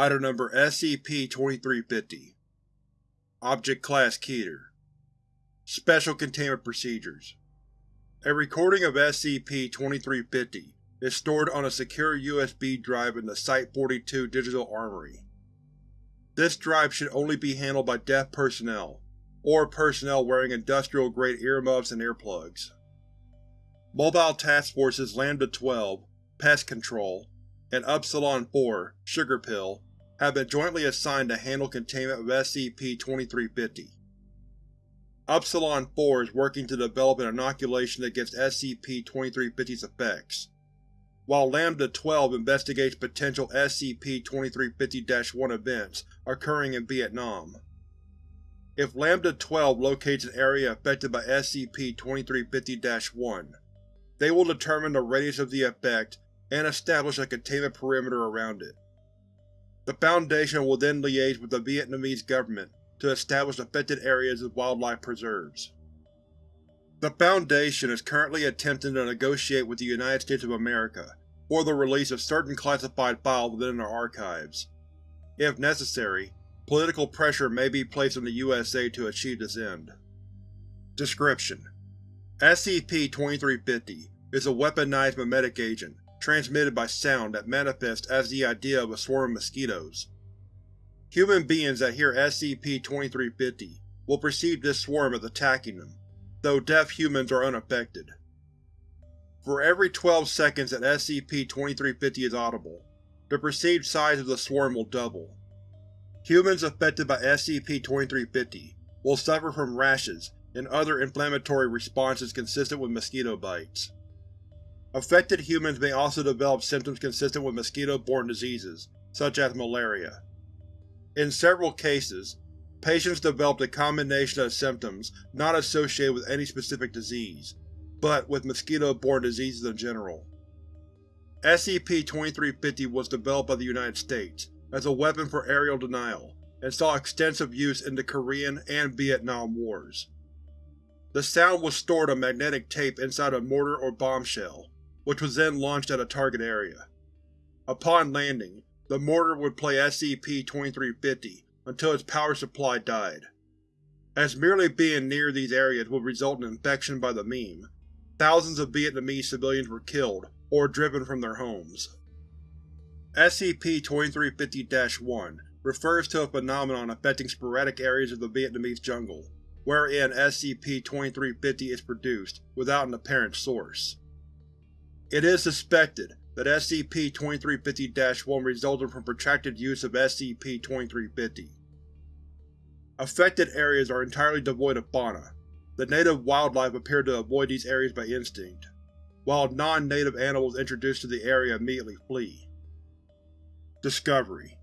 Item Number SCP-2350 Object Class Keter Special Containment Procedures A recording of SCP-2350 is stored on a secure USB drive in the Site-42 Digital Armory. This drive should only be handled by deaf personnel, or personnel wearing industrial-grade earmuffs and earplugs. Mobile Task Forces Lambda-12, Pest Control, and Upsilon-4, Sugar Pill, have been jointly assigned to handle containment of SCP-2350. Upsilon-4 is working to develop an inoculation against SCP-2350's effects, while Lambda-12 investigates potential SCP-2350-1 events occurring in Vietnam. If Lambda-12 locates an area affected by SCP-2350-1, they will determine the radius of the effect and establish a containment perimeter around it. The Foundation will then liaise with the Vietnamese government to establish affected areas as wildlife preserves. The Foundation is currently attempting to negotiate with the United States of America for the release of certain classified files within their archives. If necessary, political pressure may be placed on the USA to achieve this end. Description: SCP-2350 is a weaponized memetic agent transmitted by sound that manifests as the idea of a swarm of mosquitoes. Human beings that hear SCP-2350 will perceive this swarm as attacking them, though deaf humans are unaffected. For every 12 seconds that SCP-2350 is audible, the perceived size of the swarm will double. Humans affected by SCP-2350 will suffer from rashes and other inflammatory responses consistent with mosquito bites. Affected humans may also develop symptoms consistent with mosquito-borne diseases, such as malaria. In several cases, patients developed a combination of symptoms not associated with any specific disease, but with mosquito-borne diseases in general. SCP-2350 was developed by the United States as a weapon for aerial denial, and saw extensive use in the Korean and Vietnam Wars. The sound was stored on magnetic tape inside a mortar or bombshell, which was then launched at a target area. Upon landing, the mortar would play SCP-2350 until its power supply died. As merely being near these areas would result in infection by the meme, thousands of Vietnamese civilians were killed or driven from their homes. SCP-2350-1 refers to a phenomenon affecting sporadic areas of the Vietnamese jungle, wherein SCP-2350 is produced without an apparent source. It is suspected that SCP-2350-1 resulted from protracted use of SCP-2350. Affected areas are entirely devoid of fauna. The native wildlife appear to avoid these areas by instinct, while non-native animals introduced to the area immediately flee. Discovery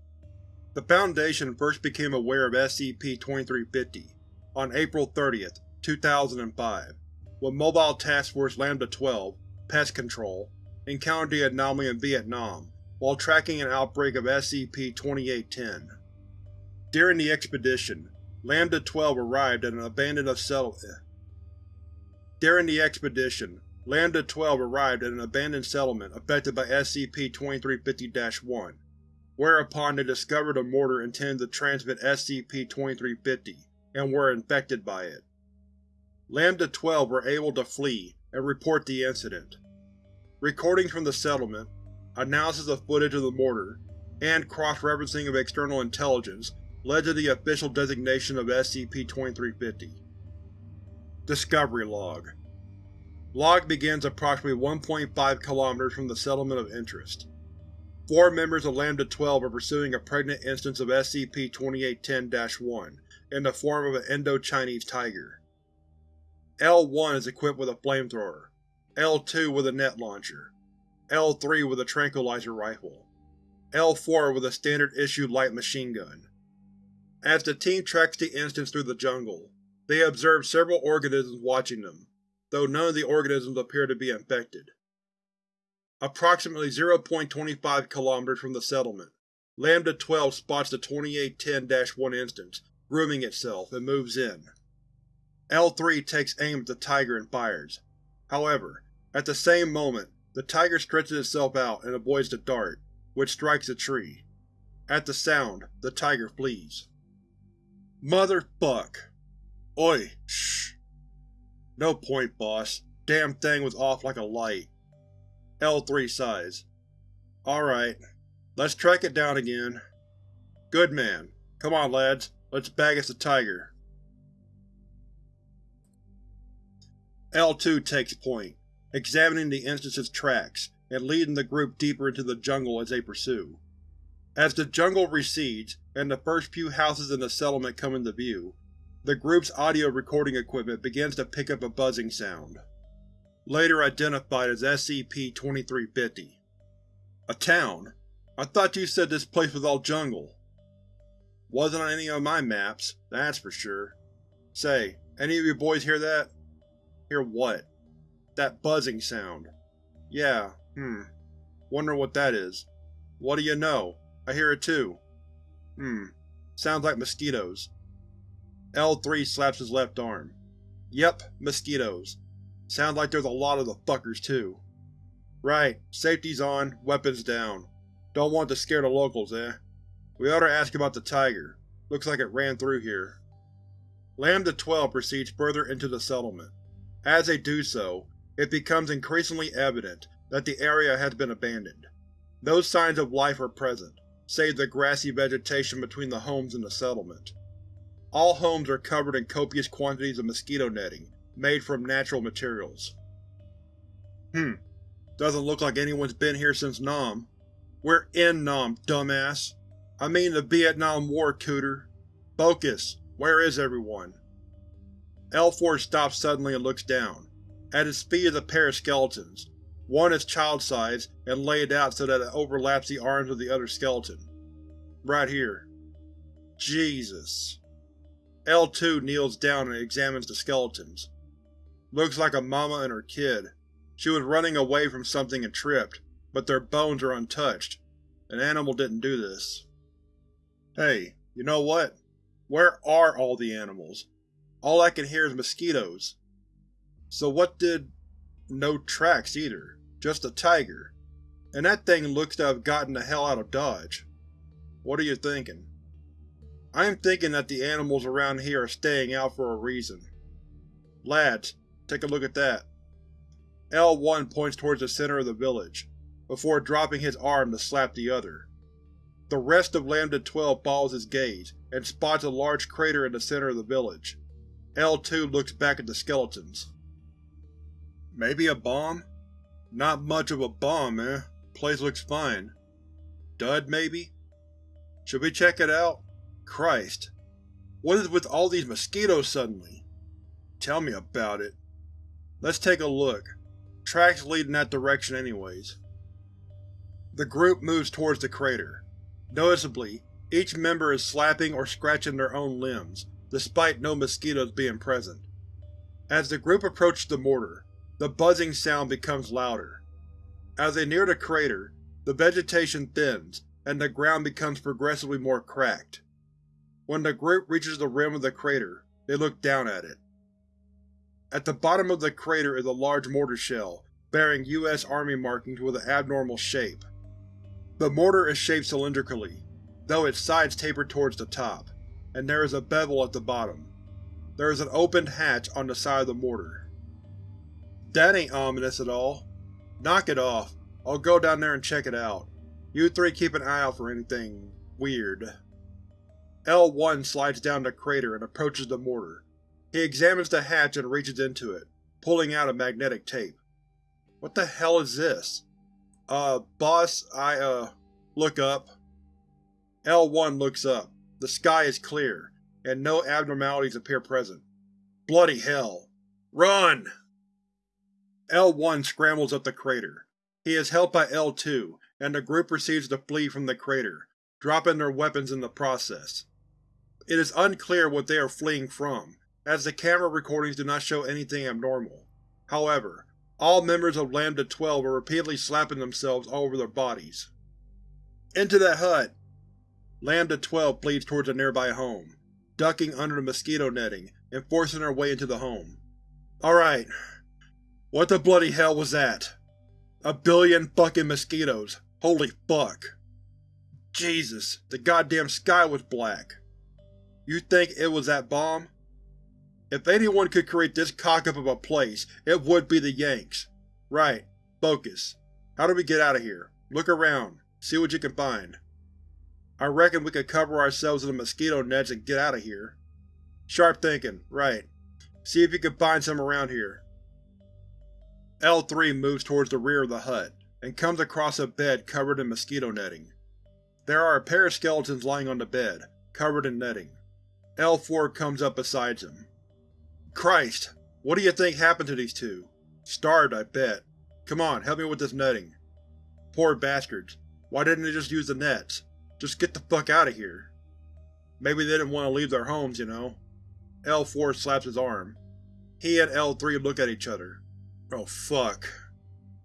The Foundation first became aware of SCP-2350 on April 30, 2005, when Mobile Task Force Lambda-12 Pest Control, encountered the anomaly in Vietnam while tracking an outbreak of SCP-2810. During the expedition, Lambda-12 arrived at an abandoned settlement. During the expedition, Lambda-12 arrived at an abandoned settlement affected by SCP-2350-1, whereupon they discovered a mortar intended to transmit SCP-2350 and were infected by it. Lambda-12 were able to flee and report the incident. Recordings from the settlement, analysis of footage of the mortar, and cross-referencing of external intelligence led to the official designation of SCP-2350. Discovery Log Log begins approximately 1.5 km from the settlement of interest. Four members of Lambda-12 are pursuing a pregnant instance of SCP-2810-1 in the form of an Indo-Chinese tiger. L-1 is equipped with a flamethrower, L-2 with a net launcher, L-3 with a tranquilizer rifle, L-4 with a standard-issue light machine gun. As the team tracks the instance through the jungle, they observe several organisms watching them, though none of the organisms appear to be infected. Approximately 0.25 km from the settlement, Lambda-12 spots the 2810-1 instance grooming itself and moves in. L-3 takes aim at the tiger and fires. However, at the same moment, the tiger stretches itself out and avoids the dart, which strikes a tree. At the sound, the tiger flees. Motherfuck. Oi, shh. No point, boss. Damn thing was off like a light. L3 sighs. Alright, let's track it down again. Good man. Come on, lads. Let's bag us the tiger. L2 takes point, examining the instance's tracks and leading the group deeper into the jungle as they pursue. As the jungle recedes and the first few houses in the settlement come into view, the group's audio recording equipment begins to pick up a buzzing sound. Later identified as SCP-2350. A town? I thought you said this place was all jungle. Wasn't on any of my maps, that's for sure. Say, any of you boys hear that? Hear what? That buzzing sound. Yeah, hmm. Wonder what that is. What do you know? I hear it too. Hmm. Sounds like mosquitoes. L3 slaps his left arm. Yep, mosquitoes. Sounds like there's a lot of the fuckers too. Right, safety's on, weapons down. Don't want to scare the locals, eh? We ought to ask about the tiger. Looks like it ran through here. Lambda-12 proceeds further into the settlement. As they do so, it becomes increasingly evident that the area has been abandoned. No signs of life are present, save the grassy vegetation between the homes in the settlement. All homes are covered in copious quantities of mosquito netting, made from natural materials. Hmm. Doesn't look like anyone's been here since Nam. We're in Nam, dumbass. I mean the Vietnam War, Cooter. Focus. Where is everyone? L4 stops suddenly and looks down. At his feet is a pair of skeletons. One is child-sized and laid out so that it overlaps the arms of the other skeleton. Right here. Jesus. L2 kneels down and examines the skeletons. Looks like a mama and her kid. She was running away from something and tripped, but their bones are untouched. An animal didn't do this. Hey, you know what? Where are all the animals? All I can hear is mosquitoes. So what did… no tracks either. Just a tiger. And that thing looks to have gotten the hell out of Dodge. What are you thinking? I am thinking that the animals around here are staying out for a reason. Lads, take a look at that. L1 points towards the center of the village, before dropping his arm to slap the other. The rest of Lambda-12 follows his gaze and spots a large crater in the center of the village. L2 looks back at the skeletons. Maybe a bomb? Not much of a bomb, eh? Place looks fine. Dud, maybe? Should we check it out? Christ. What is with all these mosquitoes suddenly? Tell me about it. Let's take a look. Tracks lead in that direction anyways. The group moves towards the crater. Noticeably, each member is slapping or scratching their own limbs, despite no mosquitoes being present. As the group approaches the mortar, the buzzing sound becomes louder. As they near the crater, the vegetation thins, and the ground becomes progressively more cracked. When the group reaches the rim of the crater, they look down at it. At the bottom of the crater is a large mortar shell, bearing U.S. Army markings with an abnormal shape. The mortar is shaped cylindrically, though its sides taper towards the top, and there is a bevel at the bottom. There is an opened hatch on the side of the mortar. That ain't ominous at all. Knock it off. I'll go down there and check it out. You three keep an eye out for anything… weird. L1 slides down the crater and approaches the mortar. He examines the hatch and reaches into it, pulling out a magnetic tape. What the hell is this? Uh, boss, I, uh, look up. L1 looks up. The sky is clear, and no abnormalities appear present. Bloody hell. Run! L1 scrambles up the crater. He is helped by L2, and the group proceeds to flee from the crater, dropping their weapons in the process. It is unclear what they are fleeing from, as the camera recordings do not show anything abnormal. However, all members of Lambda-12 are repeatedly slapping themselves all over their bodies. Into the hut! Lambda-12 bleeds towards a nearby home, ducking under the mosquito netting and forcing her way into the home. Alright. What the bloody hell was that? A billion fucking mosquitoes. Holy fuck. Jesus, the goddamn sky was black. You think it was that bomb? If anyone could create this cock-up of a place, it would be the Yanks. Right. Focus. How do we get out of here? Look around. See what you can find. I reckon we could cover ourselves in the mosquito nets and get out of here. Sharp thinking. Right. See if you can find some around here. L3 moves towards the rear of the hut, and comes across a bed covered in mosquito netting. There are a pair of skeletons lying on the bed, covered in netting. L4 comes up beside him. Christ! What do you think happened to these two? Starved, I bet. Come on, help me with this netting. Poor bastards. Why didn't they just use the nets? Just get the fuck out of here. Maybe they didn't want to leave their homes, you know. L4 slaps his arm. He and L3 look at each other. Oh fuck.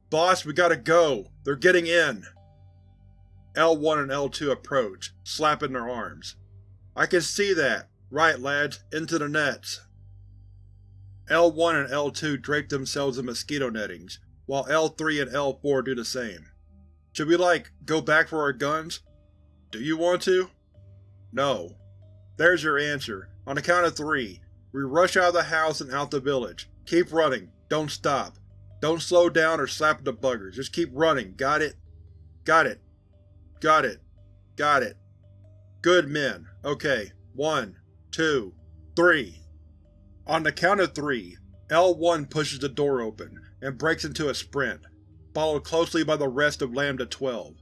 Boss, we gotta go! They're getting in! L1 and L2 approach, slapping their arms. I can see that! Right, lads, into the nets! L1 and L2 drape themselves in mosquito nettings, while L3 and L4 do the same. Should we, like, go back for our guns? Do you want to? No. There's your answer. On the count of three, we rush out of the house and out the village. Keep running. Don't stop. Don't slow down or slap the buggers. Just keep running, got it? Got it. Got it. Got it. Good men. Okay. One, two, three. On the count of three, L1 pushes the door open and breaks into a sprint, followed closely by the rest of Lambda-12.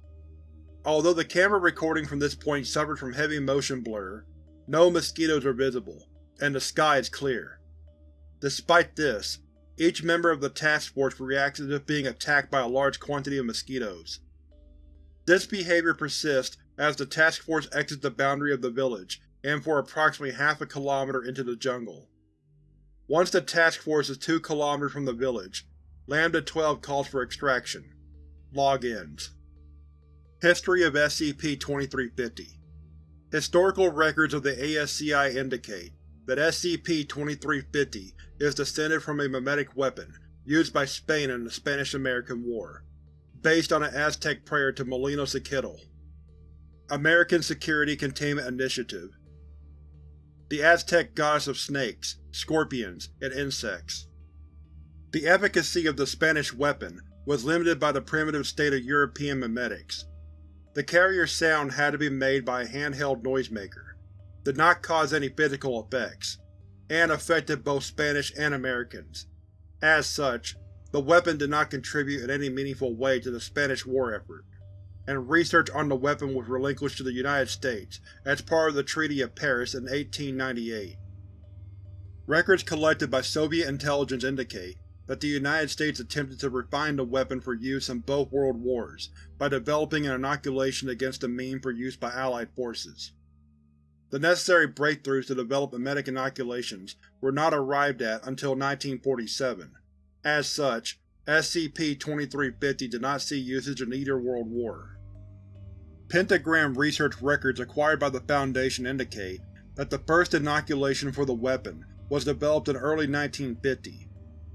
Although the camera recording from this point suffered from heavy motion blur, no mosquitoes are visible, and the sky is clear. Despite this, each member of the task force reacts as if being attacked by a large quantity of mosquitoes. This behavior persists as the task force exits the boundary of the village and for approximately half a kilometer into the jungle. Once the task force is two kilometers from the village, Lambda-12 calls for extraction. Log ends. History of SCP-2350 Historical records of the ASCI indicate that SCP-2350 is descended from a memetic weapon used by Spain in the Spanish-American War, based on an Aztec prayer to Molino-Sequitl. American Security Containment Initiative The Aztec goddess of snakes, scorpions, and insects. The efficacy of the Spanish weapon was limited by the primitive state of European memetics. The carrier sound had to be made by a handheld noisemaker, did not cause any physical effects, and affected both Spanish and Americans. As such, the weapon did not contribute in any meaningful way to the Spanish war effort, and research on the weapon was relinquished to the United States as part of the Treaty of Paris in 1898. Records collected by Soviet intelligence indicate that the United States attempted to refine the weapon for use in both world wars by developing an inoculation against the meme for use by Allied forces. The necessary breakthroughs to develop emetic inoculations were not arrived at until 1947. As such, SCP-2350 did not see usage in either World War. Pentagram research records acquired by the Foundation indicate that the first inoculation for the weapon was developed in early 1950,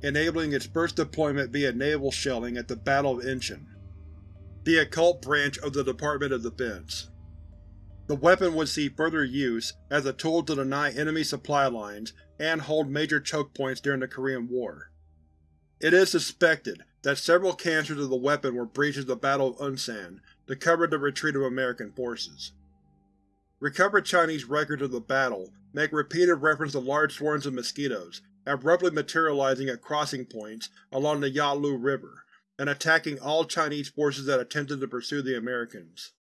enabling its first deployment via naval shelling at the Battle of Incheon, the occult branch of the Department of Defense. The weapon would see further use as a tool to deny enemy supply lines and hold major choke points during the Korean War. It is suspected that several canisters of the weapon were breached at the Battle of Unsan to cover the retreat of American forces. Recovered Chinese records of the battle make repeated reference to large swarms of mosquitoes abruptly materializing at crossing points along the Yalu River and attacking all Chinese forces that attempted to pursue the Americans.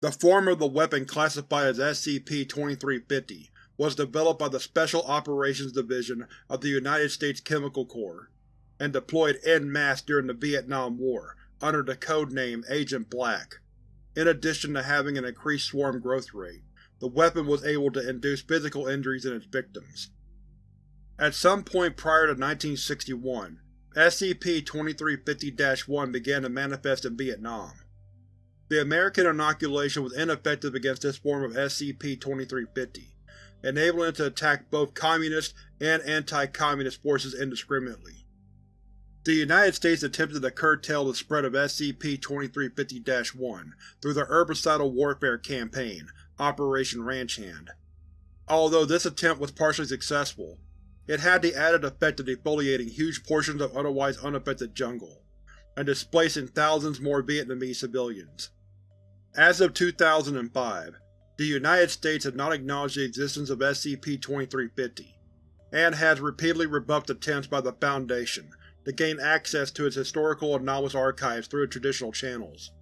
The form of the weapon classified as SCP-2350 was developed by the Special Operations Division of the United States Chemical Corps, and deployed en masse during the Vietnam War under the code name Agent Black. In addition to having an increased swarm growth rate, the weapon was able to induce physical injuries in its victims. At some point prior to 1961, SCP-2350-1 began to manifest in Vietnam. The American inoculation was ineffective against this form of SCP-2350, enabling it to attack both communist and anti-communist forces indiscriminately. The United States attempted to curtail the spread of SCP-2350-1 through the Herbicidal Warfare Campaign, Operation Ranch Hand. Although this attempt was partially successful, it had the added effect of defoliating huge portions of otherwise unaffected jungle, and displacing thousands more Vietnamese civilians. As of 2005, the United States has not acknowledged the existence of SCP-2350, and has repeatedly rebuffed attempts by the Foundation to gain access to its historical anomalous archives through traditional channels.